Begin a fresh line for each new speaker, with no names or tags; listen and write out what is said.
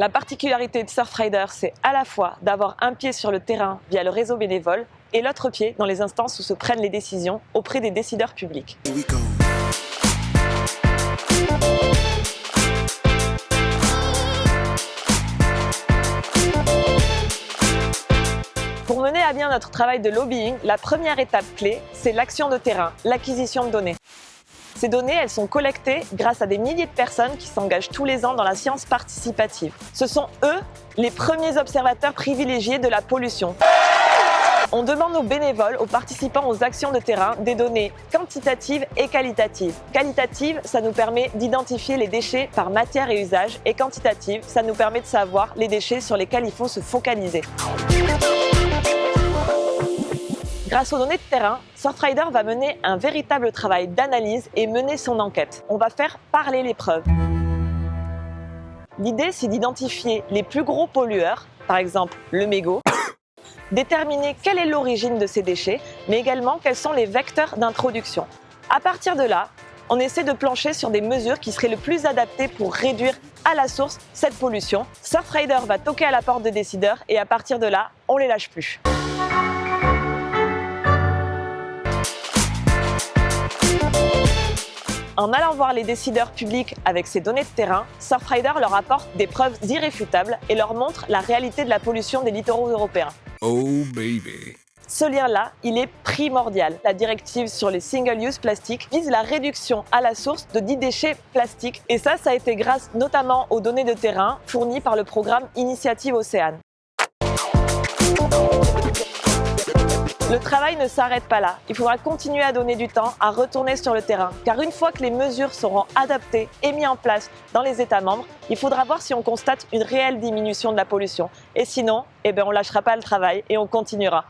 La particularité de Surfrider, c'est à la fois d'avoir un pied sur le terrain via le réseau bénévole et l'autre pied dans les instances où se prennent les décisions auprès des décideurs publics. Pour mener à bien notre travail de lobbying, la première étape clé, c'est l'action de terrain, l'acquisition de données. Ces données, elles sont collectées grâce à des milliers de personnes qui s'engagent tous les ans dans la science participative. Ce sont eux les premiers observateurs privilégiés de la pollution. On demande aux bénévoles, aux participants aux actions de terrain, des données quantitatives et qualitatives. Qualitative, ça nous permet d'identifier les déchets par matière et usage, et quantitative, ça nous permet de savoir les déchets sur lesquels il faut se focaliser. Grâce aux données de terrain, Surfrider va mener un véritable travail d'analyse et mener son enquête. On va faire parler les preuves. L'idée, c'est d'identifier les plus gros pollueurs, par exemple le mégot, déterminer quelle est l'origine de ces déchets, mais également quels sont les vecteurs d'introduction. À partir de là, on essaie de plancher sur des mesures qui seraient le plus adaptées pour réduire à la source cette pollution. Surfrider va toquer à la porte des décideurs et à partir de là, on les lâche plus. En allant voir les décideurs publics avec ces données de terrain, Surfrider leur apporte des preuves irréfutables et leur montre la réalité de la pollution des littoraux européens.
Oh baby.
Ce lien-là, il est primordial. La directive sur les single-use plastiques vise la réduction à la source de 10 déchets plastiques. Et ça, ça a été grâce notamment aux données de terrain fournies par le programme Initiative Océane. Le travail ne s'arrête pas là. Il faudra continuer à donner du temps, à retourner sur le terrain. Car une fois que les mesures seront adaptées et mises en place dans les États membres, il faudra voir si on constate une réelle diminution de la pollution. Et sinon, eh ben, on ne lâchera pas le travail et on continuera.